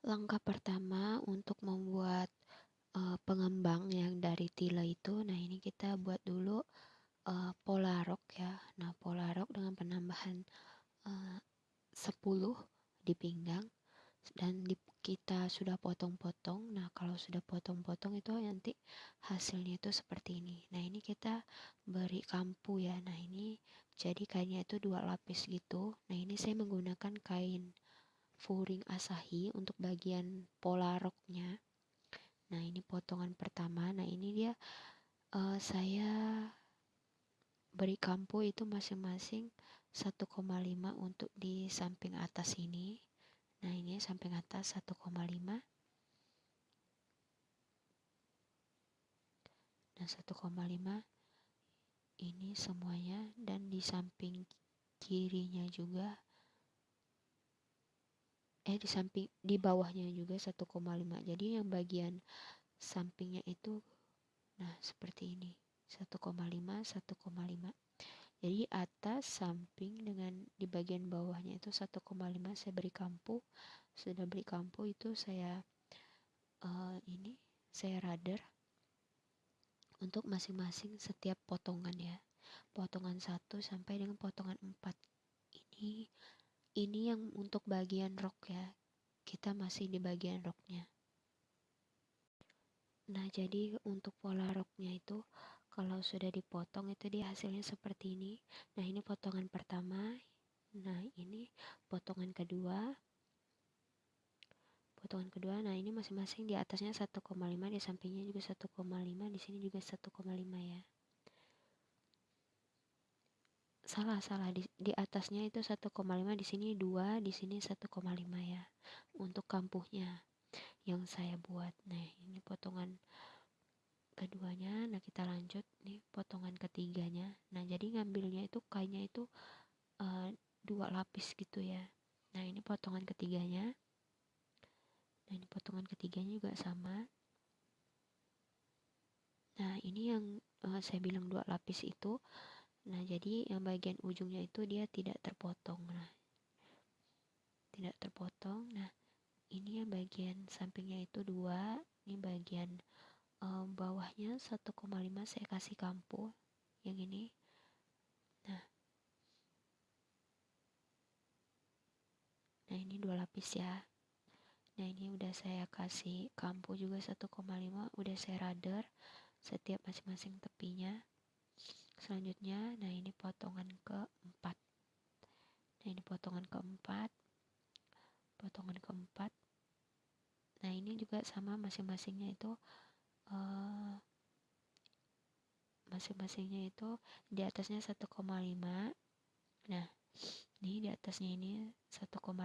Langkah pertama untuk membuat uh, pengembang yang dari tila itu, nah ini kita buat dulu uh, pola rok ya. Nah, pola rok dengan penambahan uh, 10 di pinggang dan di, kita sudah potong-potong. Nah, kalau sudah potong-potong itu nanti hasilnya itu seperti ini. Nah, ini kita beri kampu ya. Nah, ini jadi kainnya itu dua lapis gitu. Nah, ini saya menggunakan kain furing asahi untuk bagian pola roknya. Nah ini potongan pertama. Nah ini dia uh, saya beri kampu itu masing-masing 1,5 untuk di samping atas ini. Nah ini samping atas 1,5 nah 1,5 ini semuanya. Dan di samping kirinya juga eh di samping di bawahnya juga 1,5 jadi yang bagian sampingnya itu nah seperti ini. 1,5 1,5 jadi atas samping dengan di bagian bawahnya itu 1,5 saya beri kampu sudah beri kampu itu saya uh, ini saya radar untuk masing-masing setiap potongan ya. Potongan 1 sampai dengan potongan 4 ini ini yang untuk bagian rok ya. Kita masih di bagian roknya nah jadi untuk pola roknya itu kalau sudah dipotong itu dia hasilnya seperti ini. Nah ini potongan pertama. Nah ini potongan kedua. Potongan kedua nah ini masing-masing di atasnya 1,5 di sampingnya juga 1,5 di sini juga 1,5 ya salah salah. Di, di atasnya itu 1,5 di sini 2 di sini 1,5 ya untuk kampuhnya yang saya buat. Nah ini potongan keduanya. Nah kita lanjut nih potongan ketiganya. Nah jadi ngambilnya itu kainnya itu uh, dua lapis gitu ya. Nah ini potongan ketiganya. Nah ini potongan ketiganya juga sama. Nah ini yang uh, saya bilang dua lapis itu Nah, jadi yang bagian ujungnya itu dia tidak terpotong. Nah, tidak terpotong. Nah, ini yang bagian sampingnya itu dua. Ini bagian um, bawahnya 1,5 saya kasih kampu. Yang ini. Nah. Nah, ini dua lapis ya. Nah, ini udah saya kasih kampu juga 1,5, udah saya radar setiap masing-masing tepinya selanjutnya nah ini potongan keempat. Nah ini potongan keempat. Potongan keempat. Nah ini juga sama masing-masingnya itu uh, masing-masingnya itu di atasnya 1,5 nah ini di atasnya ini 1,5 1,5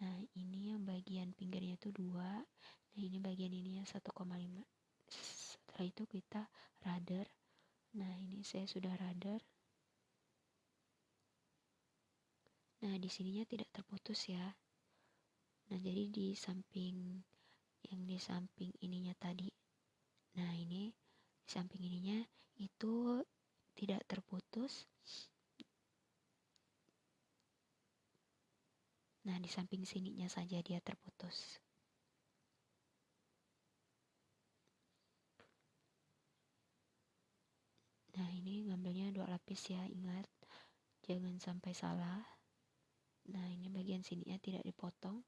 nah ini yang bagian pinggirnya itu dua. Nah ini bagian ini yang 1,5 setelah itu kita radar. Nah ini saya sudah radar. Nah di sininya tidak terputus ya. Nah jadi di samping yang di samping ininya tadi nah ini di samping ininya itu tidak terputus. Nah di samping sininya saja dia terputus Nah ini ngambilnya dua lapis ya ingat jangan sampai salah. Nah ini bagian sininya tidak dipotong.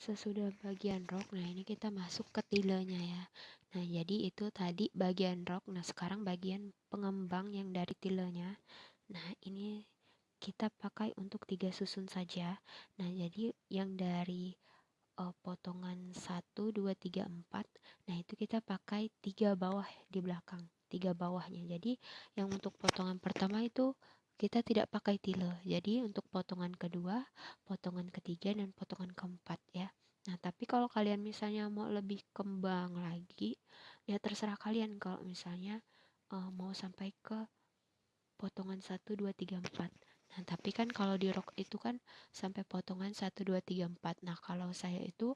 Sesudah bagian rok, nah ini kita masuk ke tilenya ya. Nah jadi itu tadi bagian rok, nah sekarang bagian pengembang yang dari tilenya. Nah ini kita pakai untuk tiga susun saja. Nah jadi yang dari uh, potongan 1, 2, 3, 4 nah itu kita pakai tiga bawah di belakang tiga bawahnya. Jadi yang untuk potongan pertama itu kita tidak pakai tile. Jadi untuk potongan kedua potongan ketiga dan potongan keempat ya. Nah tapi kalau kalian misalnya mau lebih kembang lagi ya terserah kalian kalau misalnya uh, mau sampai ke potongan 1, 2, 3, 4 Nah, tapi kan kalau di rok itu kan sampai potongan 1 2 3 4. Nah, kalau saya itu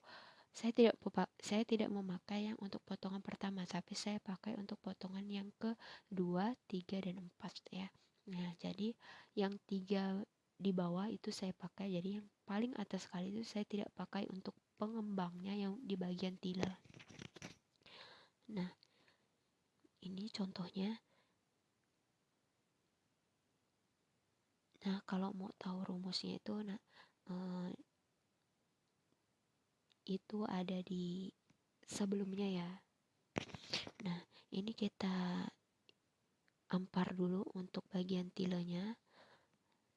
saya tidak saya tidak memakai yang untuk potongan pertama, tapi saya pakai untuk potongan yang ke 2, 3 dan 4 ya. nah jadi yang tiga di bawah itu saya pakai jadi yang paling atas sekali itu saya tidak pakai untuk pengembangnya yang di bagian tila nah ini contohnya nah kalau mau tahu rumusnya itu nah eh, itu ada di sebelumnya ya. Nah ini kita ampar dulu untuk bagian tilenya.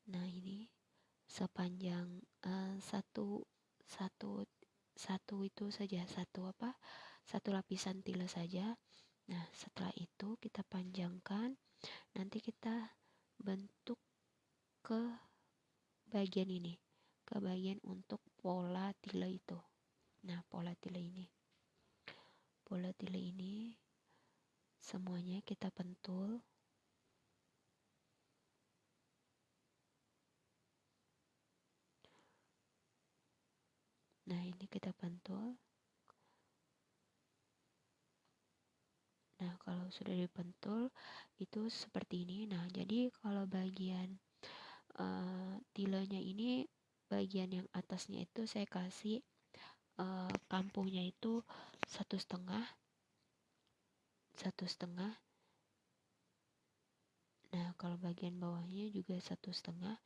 Nah ini sepanjang uh, satu satu satu itu saja satu apa? Satu lapisan tile saja. Nah setelah itu kita panjangkan nanti kita bentuk ke bagian ini ke bagian untuk pola tile itu. Nah pola tile ini. Pola tile ini semuanya kita pentul. Nah ini kita pentul. Nah kalau sudah dipentul itu seperti ini. Nah jadi kalau bagian uh, tilenya ini bagian yang atasnya itu saya kasih uh, kampuhnya itu satu setengah satu setengah. Nah kalau bagian bawahnya juga satu setengah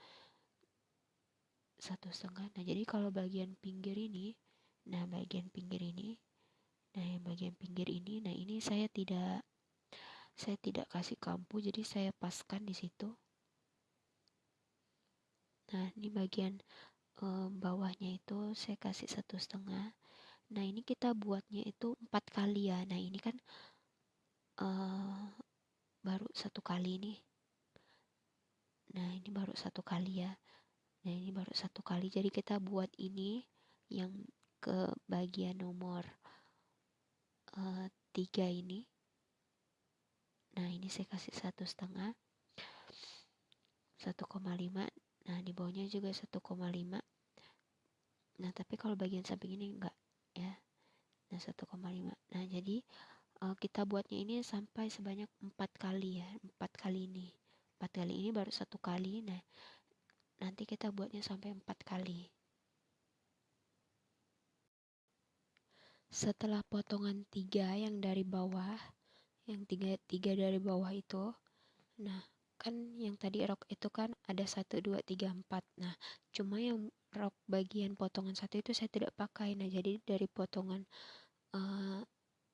satu setengah. Nah jadi kalau bagian pinggir ini nah bagian pinggir ini nah yang bagian pinggir ini nah ini saya tidak saya tidak kasih kampu jadi saya paskan di situ nah ini bagian e, bawahnya itu saya kasih satu setengah. Nah ini kita buatnya itu empat kali ya. Nah ini kan e, baru satu kali nih. Nah ini baru satu kali ya. Nah ini baru satu kali. Jadi kita buat ini yang ke bagian nomor uh, tiga ini. Nah ini saya kasih satu setengah. 1,5 nah di bawahnya juga 1,5 nah tapi kalau bagian samping ini enggak ya. Nah 1,5 nah jadi uh, kita buatnya ini sampai sebanyak empat kali ya empat kali ini. Empat kali ini baru satu kali. Nah nanti kita buatnya sampai empat kali. Setelah potongan tiga yang dari bawah yang tiga tiga dari bawah itu nah kan yang tadi rok itu kan ada satu dua tiga empat. Nah cuma yang rok bagian potongan satu itu saya tidak pakai. Nah jadi dari potongan uh,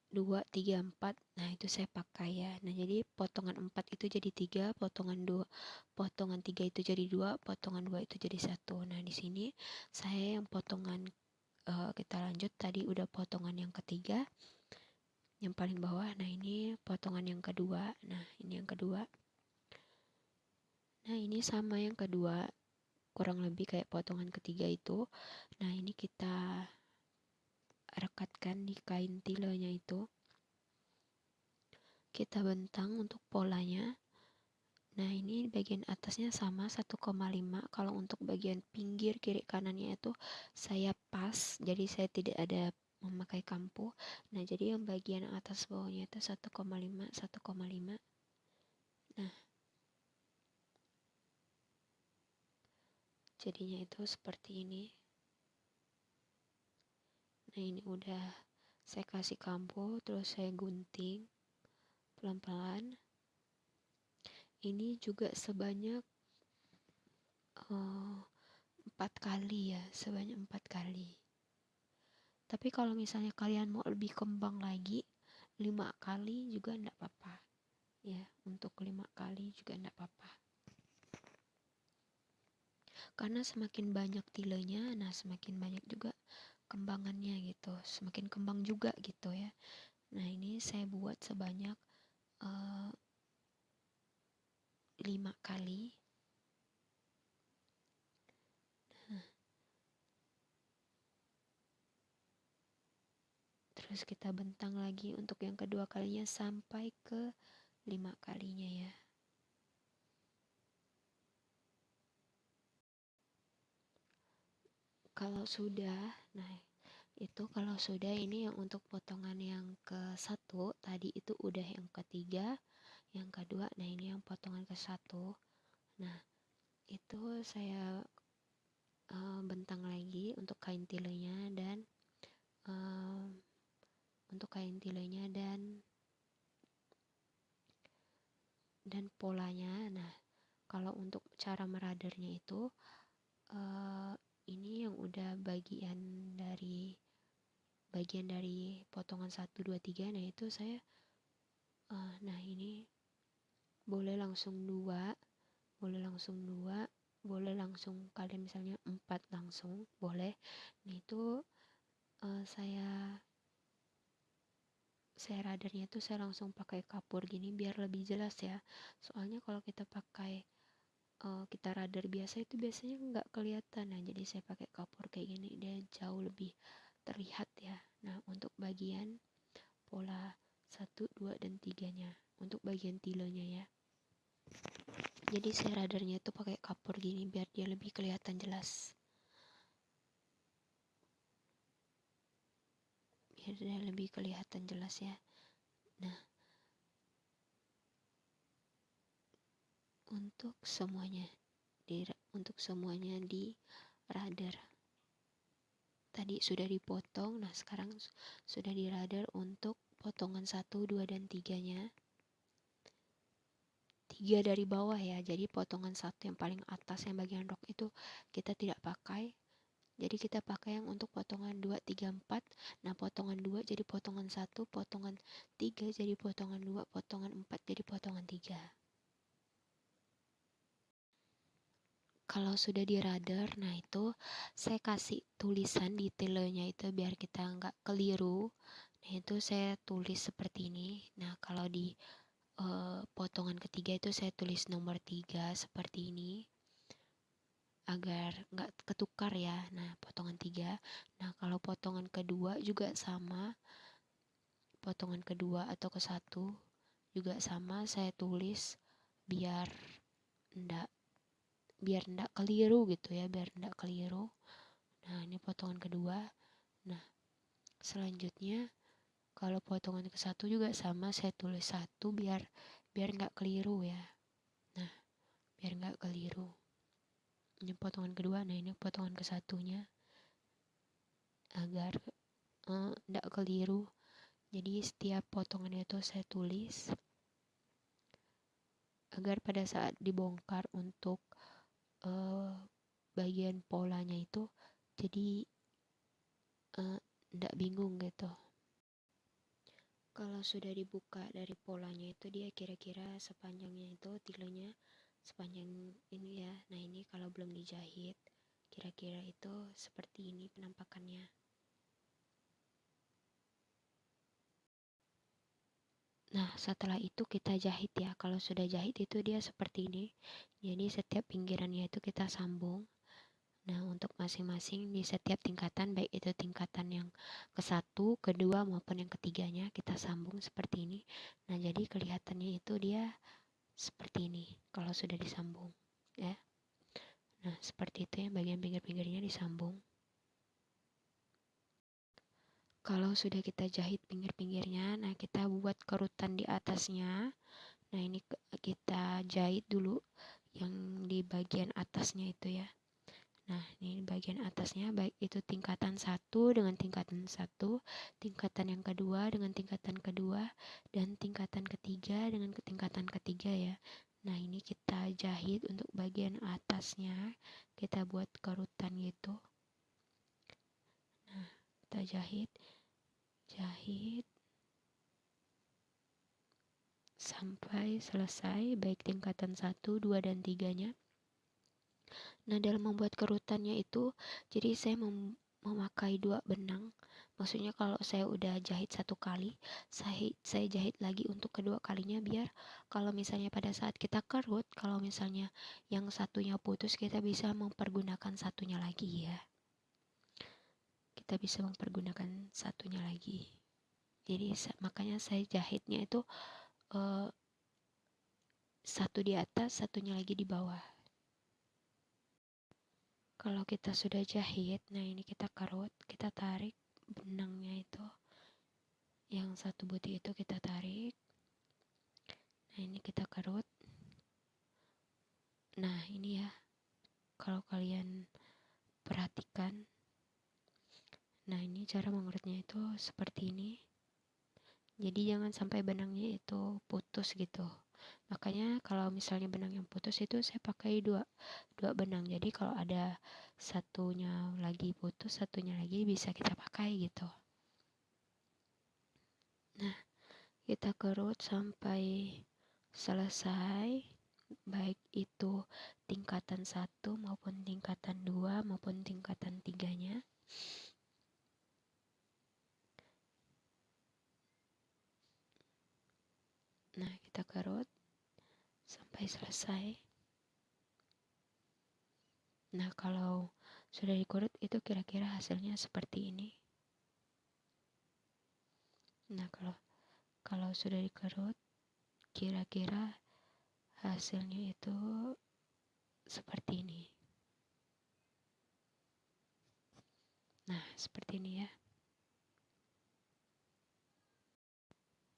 dua tiga empat nah itu saya pakai ya. Nah jadi potongan empat itu jadi tiga potongan dua potongan tiga itu jadi dua potongan dua itu jadi satu. Nah di sini saya yang potongan uh, kita lanjut. Tadi udah potongan yang ketiga yang paling bawah. Nah ini potongan yang kedua. Nah ini yang kedua nah ini sama yang kedua kurang lebih kayak potongan ketiga itu. Nah ini kita rekatkan di kain tilenya itu. Kita bentang untuk polanya. Nah ini bagian atasnya sama 1,5 kalau untuk bagian pinggir kiri kanannya itu saya pas jadi saya tidak ada memakai kampu nah jadi yang bagian atas bawahnya itu 1,5 1,5 nah jadinya itu seperti ini. Nah ini udah saya kasih kampo terus saya gunting pelan-pelan. Ini juga sebanyak uh, empat kali ya sebanyak empat kali. Tapi kalau misalnya kalian mau lebih kembang lagi lima kali juga enggak apa-apa. Ya untuk lima kali juga enggak apa-apa karena semakin banyak tilenya nah semakin banyak juga kembangannya gitu semakin kembang juga gitu ya. Nah ini saya buat sebanyak uh, kali. Nah. terus kita bentang lagi untuk yang kedua kalinya sampai ke lima kalinya ya kalau sudah nah itu kalau sudah ini yang untuk potongan yang ke satu tadi itu udah yang ketiga yang kedua nah ini yang potongan ke satu. Nah itu saya uh, bentang lagi untuk kain tilenya dan uh, untuk kain tilenya dan dan polanya. Nah kalau untuk cara meradernya itu uh, ini yang udah bagian dari bagian dari potongan 1 2 3 nah itu saya uh, nah ini boleh langsung dua boleh langsung dua boleh langsung kalian misalnya empat langsung boleh. Nah itu uh, saya saya radarnya itu saya langsung pakai kapur gini biar lebih jelas ya. Soalnya kalau kita pakai uh, kita radar biasa itu biasanya nggak kelihatan. Nah jadi saya pakai kapur kayak gini dia jauh lebih terlihat ya. Nah untuk bagian pola 1, 2, dan 3 nya untuk bagian tilenya ya. Jadi saya radarnya itu pakai kapur gini biar dia lebih kelihatan jelas. Biar dia lebih kelihatan jelas ya. Nah untuk semuanya di untuk semuanya di radar. Tadi sudah dipotong nah sekarang sudah di radar untuk potongan 1, 2, dan 3 nya tiga dari bawah ya jadi potongan satu yang paling atas yang bagian rok itu kita tidak pakai. Jadi kita pakai yang untuk potongan 2, 3, 4 nah potongan 2 jadi potongan 1 potongan 3 jadi potongan 2 potongan 4 jadi potongan 3 kalau sudah di radar nah itu saya kasih tulisan detailnya itu biar kita nggak keliru. Nah itu saya tulis seperti ini. Nah kalau di uh, potongan ketiga itu saya tulis nomor tiga seperti ini. Agar nggak ketukar ya. Nah potongan tiga. Nah kalau potongan kedua juga sama. Potongan kedua atau ke satu juga sama saya tulis biar ndak biar ndak keliru gitu ya biar ndak keliru. Nah ini potongan kedua. Nah selanjutnya kalau potongan ke satu juga sama saya tulis satu biar biar nggak keliru ya. Nah biar nggak keliru. Ini potongan kedua nah ini potongan ke satunya. Agar nggak uh, keliru. Jadi setiap potongan itu saya tulis agar pada saat dibongkar untuk uh, bagian polanya itu jadi tidak uh, bingung gitu kalau sudah dibuka dari polanya itu dia kira-kira sepanjangnya itu tilenya sepanjang ini ya nah ini kalau belum dijahit kira-kira itu seperti ini penampakannya Nah, setelah itu kita jahit ya. Kalau sudah jahit itu dia seperti ini. Jadi setiap pinggirannya itu kita sambung. Nah, untuk masing-masing di setiap tingkatan, baik itu tingkatan yang ke satu, kedua, maupun yang ketiganya, kita sambung seperti ini. Nah, jadi kelihatannya itu dia seperti ini kalau sudah disambung. ya. Nah, seperti itu ya, bagian pinggir-pinggirnya disambung. Kalau sudah kita jahit pinggir-pinggirnya, nah kita buat kerutan di atasnya. Nah, ini kita jahit dulu yang di bagian atasnya itu ya. Nah, ini bagian atasnya baik itu tingkatan satu dengan tingkatan satu, tingkatan yang kedua dengan tingkatan kedua, dan tingkatan ketiga dengan tingkatan ketiga ya. Nah, ini kita jahit untuk bagian atasnya, kita buat kerutan gitu. Nah, kita jahit, jahit sampai selesai baik tingkatan satu, dua, dan tiganya. Nah, dalam membuat kerutannya itu, jadi saya mem memakai dua benang. Maksudnya kalau saya udah jahit satu kali, saya, saya jahit lagi untuk kedua kalinya biar kalau misalnya pada saat kita kerut, kalau misalnya yang satunya putus, kita bisa mempergunakan satunya lagi ya. Kita bisa mempergunakan satunya lagi. Jadi makanya saya jahitnya itu uh, satu di atas, satunya lagi di bawah. Kalau kita sudah jahit nah ini kita karut kita tarik benangnya itu. Yang satu buti itu kita tarik. Nah ini kita karut nah ini ya. Kalau kalian perhatikan. Nah ini cara mengerutnya itu seperti ini jadi jangan sampai benangnya itu putus gitu. Makanya kalau misalnya benang yang putus itu saya pakai dua dua benang. Jadi kalau ada satunya lagi putus satunya lagi bisa kita pakai gitu. Nah kita kerut sampai selesai. Baik itu tingkatan satu maupun tingkatan dua maupun tingkatan tiganya nah kita kerut sampai selesai. Nah kalau sudah dikerut itu kira-kira hasilnya seperti ini. Nah kalau kalau sudah dikerut kira-kira hasilnya itu seperti ini. Nah seperti ini ya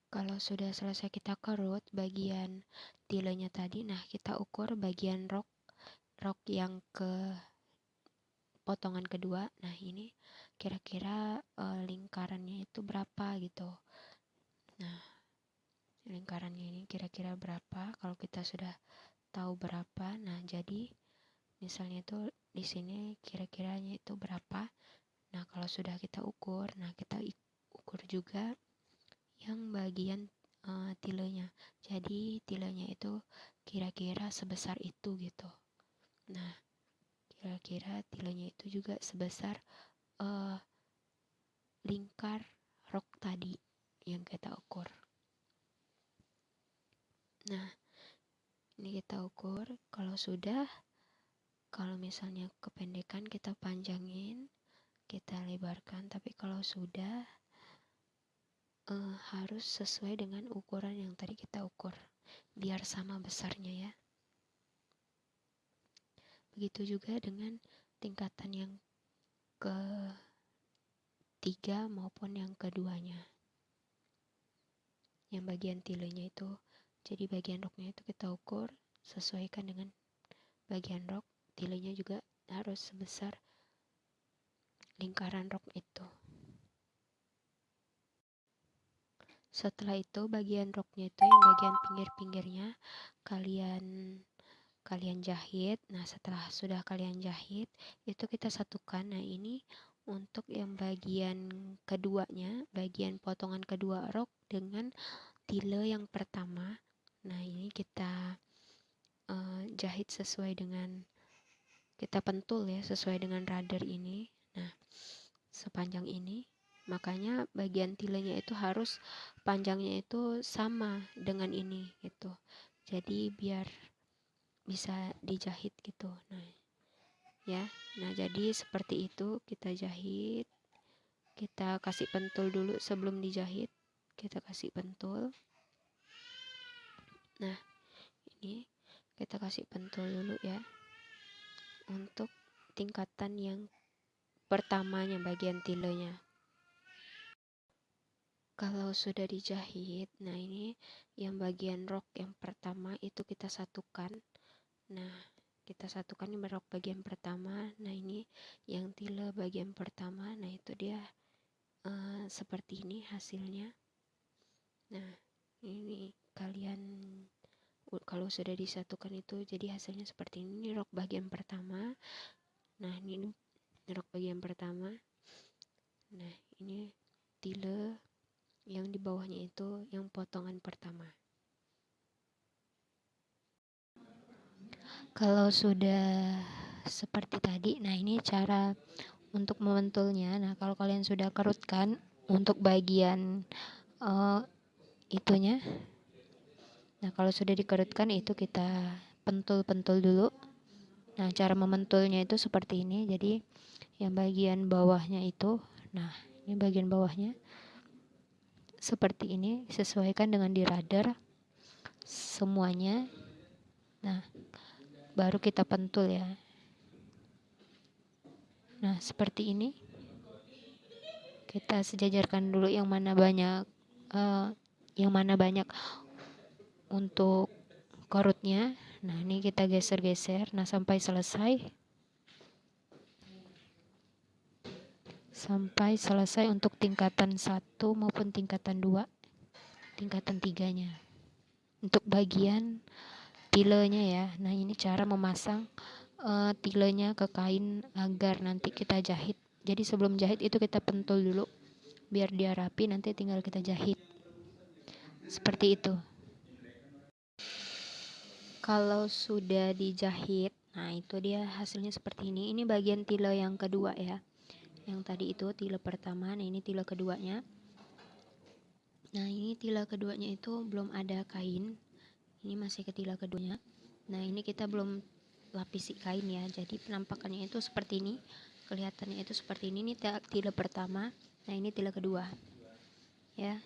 kalau sudah selesai kita kerut bagian tilenya tadi nah kita ukur bagian rok rok yang ke potongan kedua. Nah ini kira-kira e, lingkarannya itu berapa gitu? Nah lingkarannya ini kira-kira berapa? Kalau kita sudah tahu berapa nah jadi misalnya itu di sini kira-kiranya itu berapa? Nah kalau sudah kita ukur nah kita ukur juga yang bagian uh, tilenya. Jadi tilenya itu kira-kira sebesar itu gitu. Nah kira-kira tilenya itu juga sebesar uh, lingkar rok tadi yang kita ukur. Nah, ini kita ukur. Kalau sudah kalau misalnya kependekan kita panjangin, kita lebarkan, tapi kalau sudah uh, harus sesuai dengan ukuran yang tadi kita ukur biar sama besarnya ya. Begitu juga dengan tingkatan yang ke tiga maupun yang keduanya. Yang bagian tilenya itu jadi bagian roknya itu kita ukur sesuaikan dengan bagian rok tilenya juga harus sebesar lingkaran rok itu setelah itu bagian roknya itu yang bagian pinggir-pinggirnya kalian kalian jahit nah setelah sudah kalian jahit itu kita satukan nah ini untuk yang bagian keduanya bagian potongan kedua rok dengan tile yang pertama Nah, ini kita uh, jahit sesuai dengan kita pentul ya, sesuai dengan radar ini. Nah, sepanjang ini. Makanya bagian tilenya itu harus panjangnya itu sama dengan ini gitu. Jadi biar bisa dijahit gitu. Nah, ya. Nah, jadi seperti itu kita jahit. Kita kasih pentul dulu sebelum dijahit. Kita kasih pentul. Nah, ini kita kasih pentul dulu ya. Untuk tingkatan yang pertamanya bagian tilenya. Kalau sudah dijahit, nah ini yang bagian rok yang pertama itu kita satukan. Nah, kita satukan ini rok bagian pertama. Nah, ini yang tile bagian pertama. Nah, itu dia uh, seperti ini hasilnya. Nah, ini kalian kalau sudah disatukan itu jadi hasilnya seperti ini, ini rok bagian pertama nah ini rok bagian pertama nah ini tile yang di bawahnya itu yang potongan pertama kalau sudah seperti tadi nah ini cara untuk memantulnya nah kalau kalian sudah kerutkan untuk bagian uh, itunya Nah, kalau sudah dikerutkan itu kita pentul-pentul dulu. Nah, cara mementulnya itu seperti ini. Jadi, yang bagian bawahnya itu, nah, ini bagian bawahnya seperti ini, sesuaikan dengan di radar semuanya. Nah, baru kita pentul ya. Nah, seperti ini. Kita sejajarkan dulu yang mana banyak uh, yang mana banyak untuk korutnya nah ini kita geser-geser nah sampai selesai sampai selesai untuk tingkatan satu maupun tingkatan dua tingkatan tiganya. Untuk bagian tilenya ya. Nah ini cara memasang uh, tilenya ke kain agar nanti kita jahit. Jadi sebelum jahit itu kita pentul dulu biar dia rapi nanti tinggal kita jahit. Seperti itu. Kalau sudah dijahit nah itu dia hasilnya seperti ini. Ini bagian tile yang kedua ya yang tadi itu tile pertama. Nah ini tile keduanya. Nah ini tile keduanya itu belum ada kain. Ini masih ke tile keduanya. Nah ini kita belum lapisi kain ya. Jadi penampakannya itu seperti ini. Kelihatannya itu seperti ini. Ini tile pertama. Nah ini tile kedua. Ya.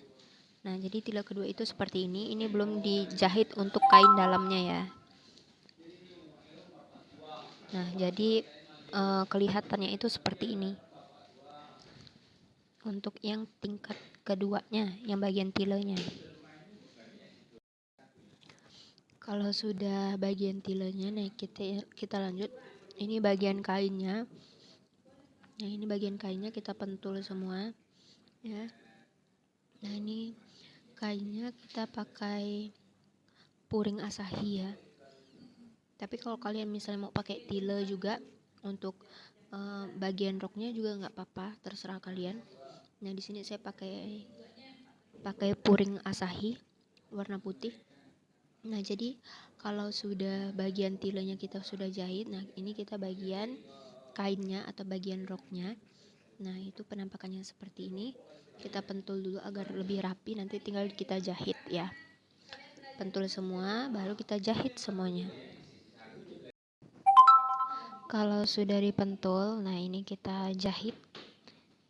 Nah jadi tile kedua itu seperti ini. Ini belum dijahit untuk kain dalamnya ya. Nah jadi e, kelihatannya itu seperti ini untuk yang tingkat keduanya yang bagian tilenya. Kalau sudah bagian tilenya nah kita kita lanjut. Ini bagian kainnya. Nah ini bagian kainnya kita pentul semua ya. Nah ini kainnya kita pakai puring asahi ya. Tapi kalau kalian misalnya mau pakai tile juga untuk uh, bagian roknya juga nggak apa-apa terserah kalian Nah, di sini saya pakai pakai puring Asahi warna putih. Nah, jadi kalau sudah bagian tilenya kita sudah jahit, nah ini kita bagian kainnya atau bagian roknya. Nah, itu penampakannya seperti ini. Kita pentul dulu agar lebih rapi, nanti tinggal kita jahit ya. Pentul semua, baru kita jahit semuanya. Kalau sudah dipentul, nah ini kita jahit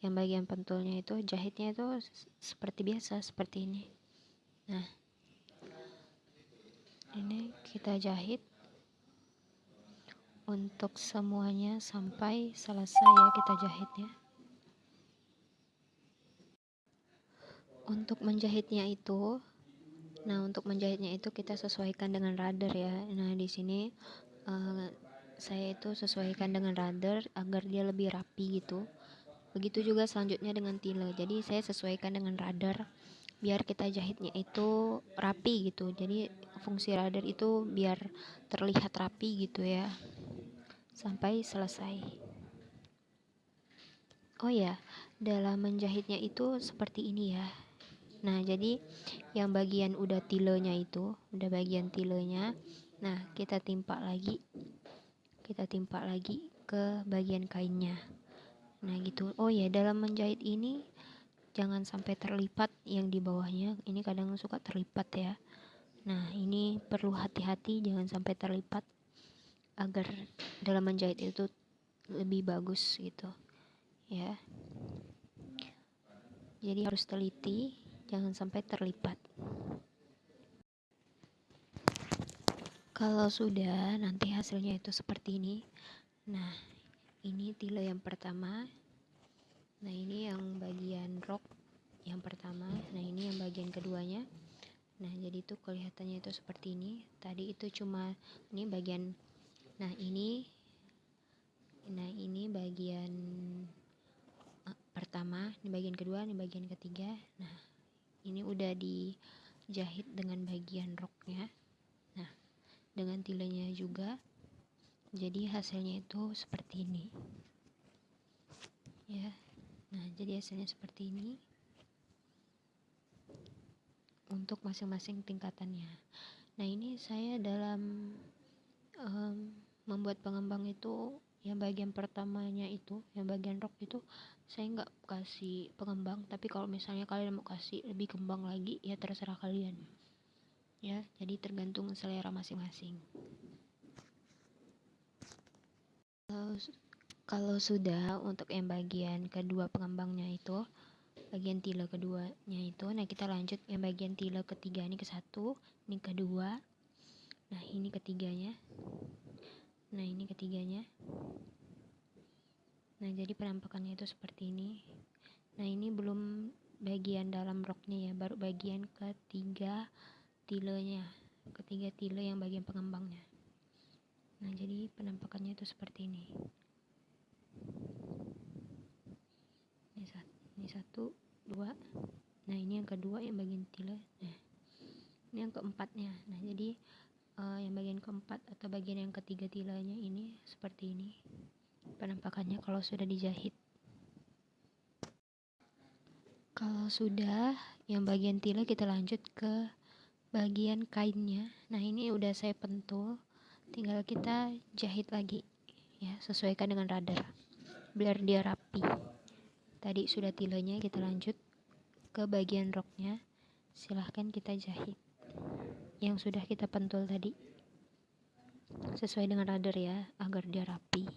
yang bagian pentulnya itu jahitnya itu seperti biasa seperti ini. Nah. Ini kita jahit. Untuk semuanya sampai selesai ya kita jahitnya. Untuk menjahitnya itu nah untuk menjahitnya itu kita sesuaikan dengan radar ya. Nah di sini uh, saya itu sesuaikan dengan radar agar dia lebih rapi gitu begitu juga selanjutnya dengan tile. Jadi saya sesuaikan dengan radar biar kita jahitnya itu rapi gitu. Jadi fungsi radar itu biar terlihat rapi gitu ya. Sampai selesai. Oh ya dalam menjahitnya itu seperti ini ya. Nah jadi yang bagian udah tilenya itu udah bagian tilenya. Nah kita timpa lagi. Kita timpa lagi ke bagian kainnya Nah gitu. Oh ya dalam menjahit ini jangan sampai terlipat yang di bawahnya. Ini kadang suka terlipat ya. Nah ini perlu hati-hati jangan sampai terlipat agar dalam menjahit itu lebih bagus gitu ya. Jadi harus teliti jangan sampai terlipat. Kalau sudah nanti hasilnya itu seperti ini. Nah, ini tile yang pertama. Nah ini yang bagian rok yang pertama. Nah ini yang bagian keduanya. Nah jadi itu kelihatannya itu seperti ini. Tadi itu cuma ini bagian nah ini nah ini bagian uh, pertama ini bagian kedua ini bagian ketiga. Nah ini udah dijahit dengan bagian roknya nah dengan tilenya juga jadi hasilnya itu seperti ini. Ya. Nah jadi hasilnya seperti ini. Untuk masing-masing tingkatannya. Nah ini saya dalam um, membuat pengembang itu yang bagian pertamanya itu yang bagian rok itu saya nggak kasih pengembang. Tapi kalau misalnya kalian mau kasih lebih kembang lagi ya terserah kalian. Ya jadi tergantung selera masing-masing kalau sudah untuk yang bagian kedua pengembangnya itu bagian tile keduanya itu nah kita lanjut yang bagian tile ketiga ini ke satu ini kedua nah ini ketiganya nah ini ketiganya nah jadi penampakannya itu seperti ini nah ini belum bagian dalam roknya ya baru bagian ketiga tilenya ketiga tile yang bagian pengembangnya nah jadi penampakannya itu seperti ini. Ini satu, dua. Nah ini yang kedua yang bagian tila nah ini yang keempatnya. Nah jadi uh, yang bagian keempat atau bagian yang ketiga tilanya ini seperti ini. Penampakannya kalau sudah dijahit. Kalau sudah yang bagian tila kita lanjut ke bagian kainnya. Nah ini udah saya pentul tinggal kita jahit lagi ya sesuaikan dengan radar biar dia rapi. Tadi sudah tilanya kita lanjut ke bagian roknya. Silahkan kita jahit yang sudah kita pentul tadi. Sesuai dengan radar ya agar dia rapi.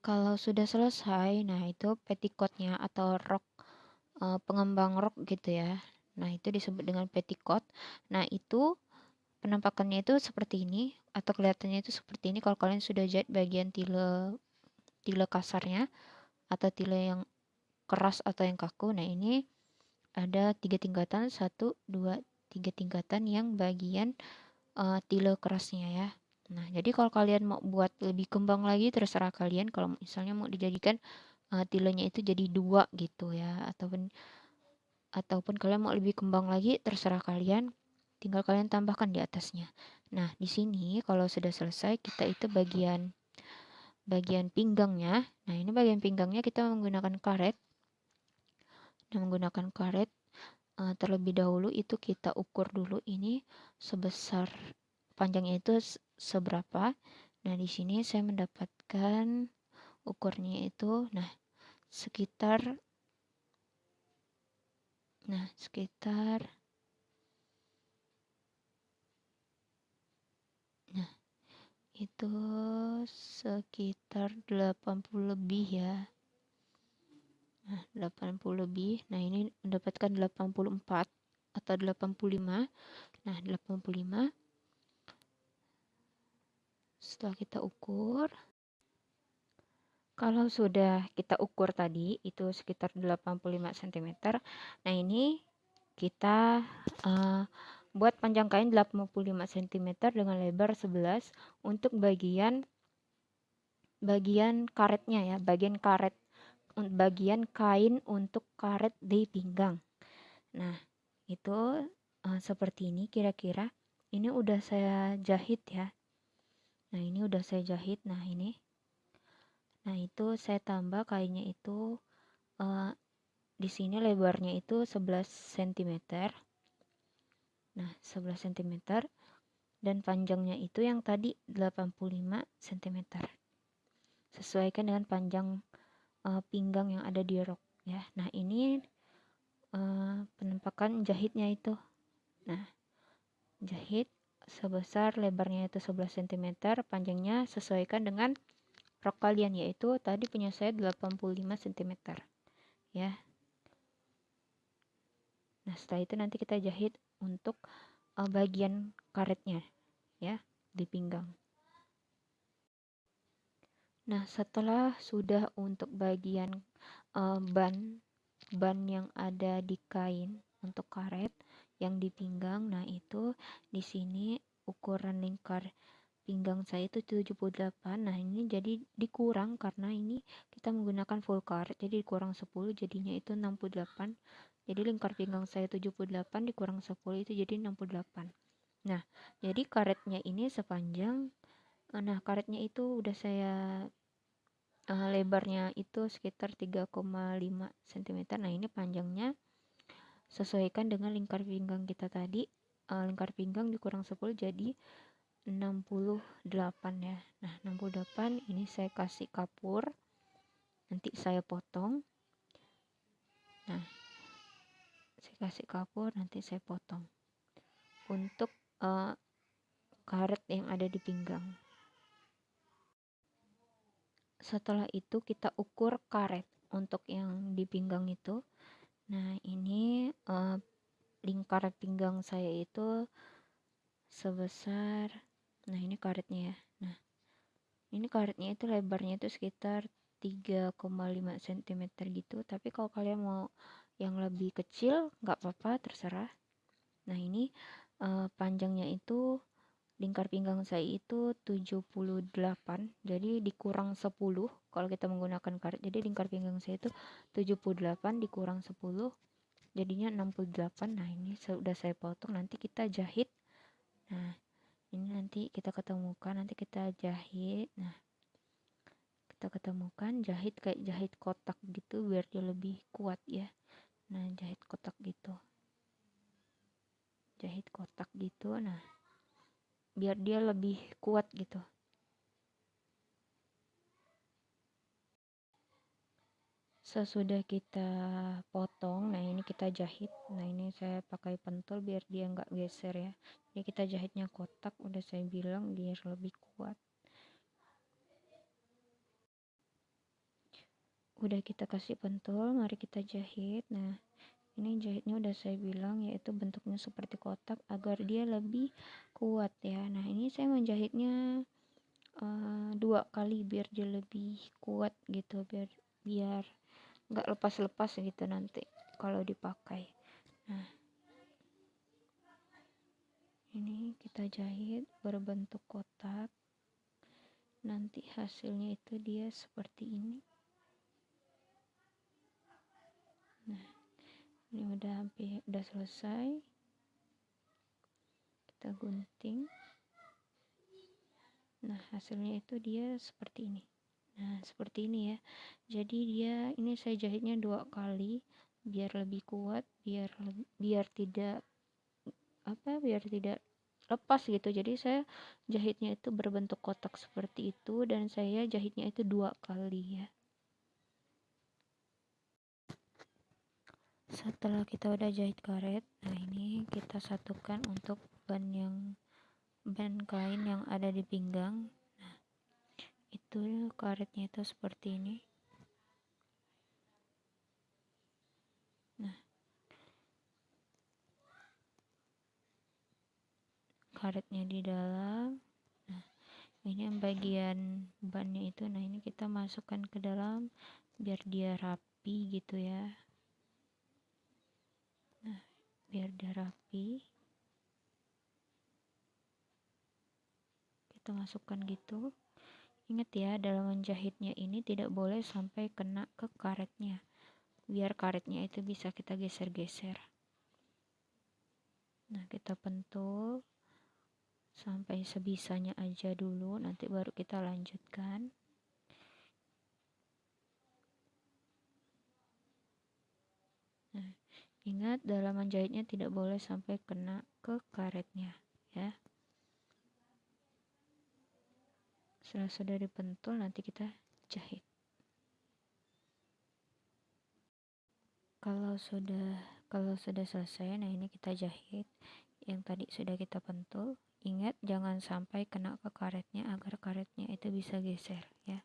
Kalau sudah selesai nah itu petticoatnya atau rok e, pengembang rok gitu ya. Nah itu disebut dengan petticoat nah itu penampakannya itu seperti ini atau kelihatannya itu seperti ini kalau kalian sudah jahit bagian tile tile kasarnya atau tile yang keras atau yang kaku. Nah, ini ada tiga tingkatan, satu, dua, tiga tingkatan yang bagian uh, tile kerasnya ya. Nah, jadi kalau kalian mau buat lebih kembang lagi terserah kalian. Kalau misalnya mau dijadikan uh, tilenya itu jadi dua gitu ya, ataupun ataupun kalian mau lebih kembang lagi terserah kalian. Tinggal kalian tambahkan di atasnya. Nah, di sini kalau sudah selesai kita itu bagian bagian pinggangnya. Nah, ini bagian pinggangnya kita menggunakan karet dan menggunakan karet uh, terlebih dahulu itu kita ukur dulu ini sebesar panjangnya itu seberapa. Nah, di sini saya mendapatkan ukurnya itu nah sekitar nah sekitar nah itu sekitar 80 lebih ya Nah, 80 lebih. Nah, ini mendapatkan 84 atau 85. Nah, 85 setelah kita ukur kalau sudah kita ukur tadi itu sekitar 85 cm. Nah, ini kita uh, buat panjang kain 85 cm dengan lebar 11 untuk bagian bagian karetnya ya, bagian karet bagian kain untuk karet di pinggang. Nah, itu uh, seperti ini kira-kira. Ini udah saya jahit ya. Nah, ini udah saya jahit. Nah, ini. Nah, itu saya tambah kainnya itu uh, di sini lebarnya itu 11 cm. Nah, 11 cm dan panjangnya itu yang tadi 85 cm. Sesuaikan dengan panjang uh, pinggang yang ada di rok ya. Nah, ini uh, penampakan jahitnya itu. Nah, jahit sebesar lebarnya itu 11 cm, panjangnya sesuaikan dengan rok kalian yaitu tadi punya saya 85 cm. Ya. Nah, setelah itu nanti kita jahit untuk uh, bagian karetnya ya di pinggang. Nah, setelah sudah untuk bagian uh, ban ban yang ada di kain untuk karet yang di pinggang, nah itu di sini ukuran lingkar pinggang saya itu 78. Nah, ini jadi dikurang karena ini kita menggunakan full karet. Jadi dikurang 10 jadinya itu 68. Jadi lingkar pinggang saya 78 dikurang 10 itu jadi 68. Nah, jadi karetnya ini sepanjang nah karetnya itu udah saya uh, lebarnya itu sekitar 3,5 cm nah ini panjangnya sesuaikan dengan lingkar pinggang kita tadi. Uh, lingkar pinggang dikurang 10 jadi 68 ya. Nah 68 ini saya kasih kapur nanti saya potong. Nah saya kasih kapur nanti saya potong. Untuk uh, karet yang ada di pinggang. Setelah itu kita ukur karet untuk yang di pinggang itu. Nah ini uh, lingkar pinggang saya itu sebesar nah ini karetnya ya. Nah ini karetnya itu lebarnya itu sekitar 3,5 cm gitu. Tapi kalau kalian mau yang lebih kecil nggak apa-apa terserah. Nah ini uh, panjangnya itu lingkar pinggang saya itu 78 jadi dikurang 10 kalau kita menggunakan karet jadi lingkar pinggang saya itu 78 dikurang 10 jadinya 68 nah ini sudah saya potong nanti kita jahit. Nah ini nanti kita ketemukan nanti kita jahit. Nah kita ketemukan jahit kayak jahit kotak gitu biar dia lebih kuat ya nah jahit kotak gitu. Jahit kotak gitu nah biar dia lebih kuat gitu. Sesudah kita potong nah ini kita jahit. Nah ini saya pakai pentul biar dia nggak geser ya. Jadi kita jahitnya kotak udah saya bilang biar lebih kuat udah kita kasih pentul mari kita jahit. Nah ini jahitnya udah saya bilang yaitu bentuknya seperti kotak agar dia lebih kuat ya. Nah ini saya menjahitnya uh, dua kali biar dia lebih kuat gitu biar biar nggak lepas-lepas gitu nanti kalau dipakai. Nah ini kita jahit berbentuk kotak. Nanti hasilnya itu dia seperti ini ini udah hampir udah selesai. Kita gunting. Nah hasilnya itu dia seperti ini. Nah seperti ini ya. Jadi dia ini saya jahitnya dua kali biar lebih kuat biar biar tidak apa biar tidak lepas gitu. Jadi saya jahitnya itu berbentuk kotak seperti itu dan saya jahitnya itu dua kali ya setelah kita udah jahit karet nah ini kita satukan untuk ban yang ban kain yang ada di pinggang. Nah itu karetnya itu seperti ini. Nah karetnya di dalam. Nah ini yang bagian bannya itu. Nah ini kita masukkan ke dalam biar dia rapi gitu ya biar dia rapi. Kita masukkan gitu. Ingat ya dalam menjahitnya ini tidak boleh sampai kena ke karetnya. Biar karetnya itu bisa kita geser-geser. Nah kita pentul. Sampai sebisanya aja dulu. Nanti baru kita lanjutkan nah Ingat dalam menjahitnya tidak boleh sampai kena ke karetnya ya. Setelah sudah dipentul nanti kita jahit. Kalau sudah kalau sudah selesai nah ini kita jahit yang tadi sudah kita pentul. Ingat jangan sampai kena ke karetnya agar karetnya itu bisa geser ya.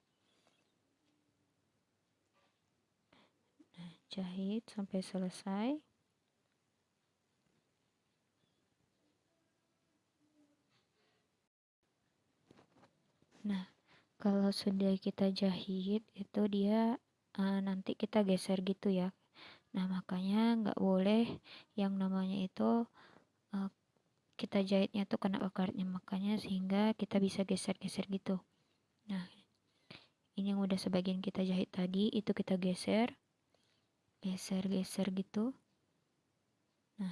Nah, jahit sampai selesai. Nah, kalau sudah kita jahit itu dia uh, nanti kita geser gitu ya. Nah, makanya nggak boleh yang namanya itu uh, kita jahitnya tuh kena ke makanya sehingga kita bisa geser-geser gitu. Nah, ini yang udah sebagian kita jahit tadi itu kita geser. Geser-geser gitu. Nah,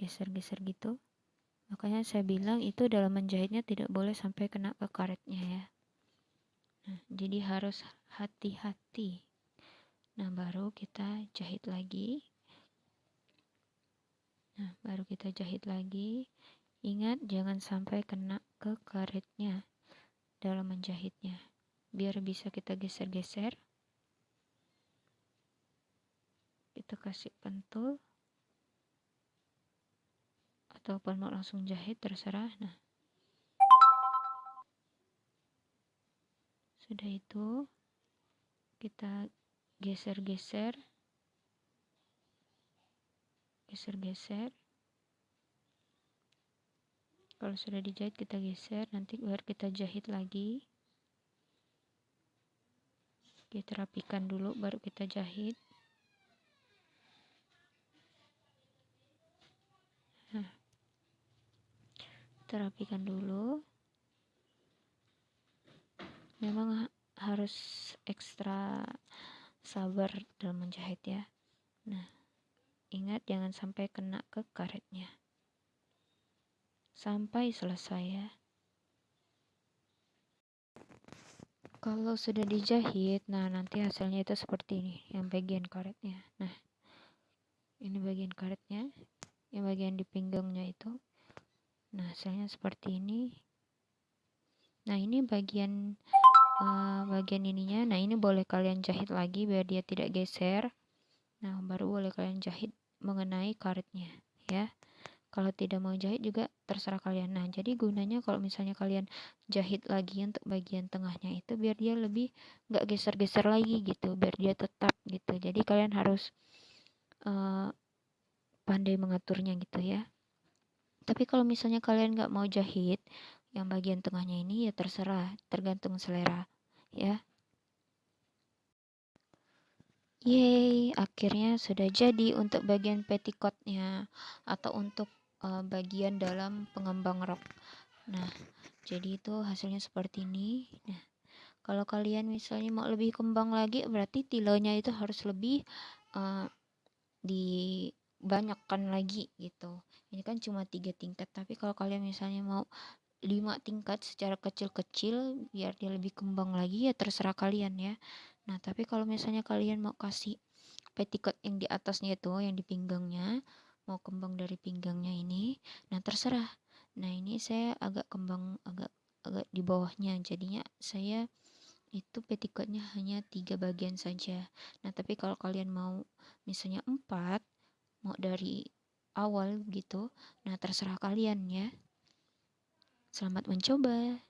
geser-geser gitu makanya saya bilang itu dalam menjahitnya tidak boleh sampai kena ke karetnya ya. Nah, jadi harus hati-hati. Nah baru kita jahit lagi. Nah baru kita jahit lagi. Ingat jangan sampai kena ke karetnya dalam menjahitnya. Biar bisa kita geser-geser. Kita kasih pentul ataupun mau langsung jahit terserah. Nah. Sudah itu kita geser-geser. Geser-geser. Kalau sudah dijahit kita geser. Nanti biar kita jahit lagi. Kita rapikan dulu baru kita jahit kita rapikan dulu. Memang harus ekstra sabar dalam menjahit ya. Nah ingat jangan sampai kena ke karetnya. Sampai selesai ya. Kalau sudah dijahit nah nanti hasilnya itu seperti ini yang bagian karetnya. Nah ini bagian karetnya yang bagian di pinggangnya itu nah hasilnya seperti ini. Nah ini bagian uh, bagian ininya. Nah ini boleh kalian jahit lagi biar dia tidak geser. Nah baru boleh kalian jahit mengenai karetnya ya. Kalau tidak mau jahit juga terserah kalian. Nah jadi gunanya kalau misalnya kalian jahit lagi untuk bagian tengahnya itu biar dia lebih nggak geser-geser lagi gitu biar dia tetap gitu. Jadi kalian harus uh, pandai mengaturnya gitu ya tapi kalau misalnya kalian nggak mau jahit yang bagian tengahnya ini ya terserah tergantung selera ya Yeay, akhirnya sudah jadi untuk bagian petticoatnya atau untuk uh, bagian dalam pengembang rok. Nah, jadi itu hasilnya seperti ini. Nah, kalau kalian misalnya mau lebih kembang lagi, berarti tilonya itu harus lebih uh, dibanyakkan lagi gitu. Ini kan cuma tiga tingkat, tapi kalau kalian misalnya mau lima tingkat secara kecil-kecil biar dia lebih kembang lagi ya terserah kalian ya. Nah tapi kalau misalnya kalian mau kasih petticoat yang di atasnya itu yang di pinggangnya mau kembang dari pinggangnya ini nah terserah. Nah ini saya agak kembang agak agak di bawahnya. Jadinya saya itu petticoatnya hanya tiga bagian saja. Nah tapi kalau kalian mau misalnya empat mau dari awal gitu nah terserah kalian ya Selamat mencoba.